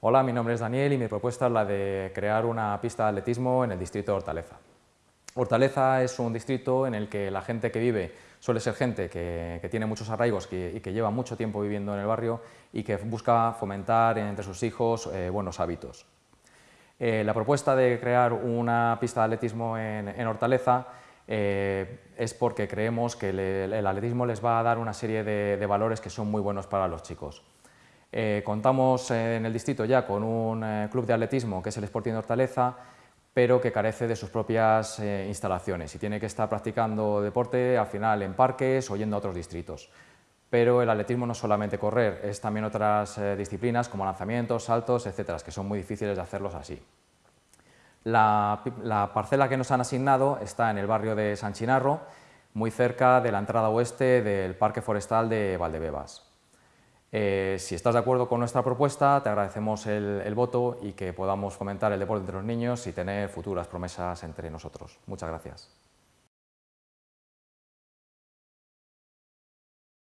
Hola, mi nombre es Daniel y mi propuesta es la de crear una pista de atletismo en el distrito de Hortaleza. Hortaleza es un distrito en el que la gente que vive suele ser gente que, tiene muchos arraigos y que lleva mucho tiempo viviendo en el barrio y que busca fomentar entre sus hijos eh, buenos hábitos. Eh, la propuesta de crear una pista de atletismo en, Hortaleza eh, es porque creemos que el atletismo les va a dar una serie de valores que son muy buenos para los chicos. Eh, contamos en el distrito ya con un eh, club de atletismo que es el Sporting de Hortaleza, pero que carece de sus propias eh, instalaciones y tiene que estar practicando deporte al final en parques o yendo a otros distritos. Pero el atletismo no es solamente correr, es también otras disciplinas como lanzamientos, saltos, etcétera, que son muy difíciles de hacerlos así. La parcela que nos han asignado está en el barrio de San Chinarro, muy cerca de la entrada oeste del Parque Forestal de Valdebebas. Eh, si estás de acuerdo con nuestra propuesta, te agradecemos el, voto y que podamos fomentar el deporte entre los niños y tener futuras promesas entre nosotros. Muchas gracias.